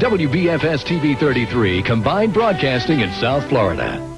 WBFS TV 33, combined broadcasting in South Florida.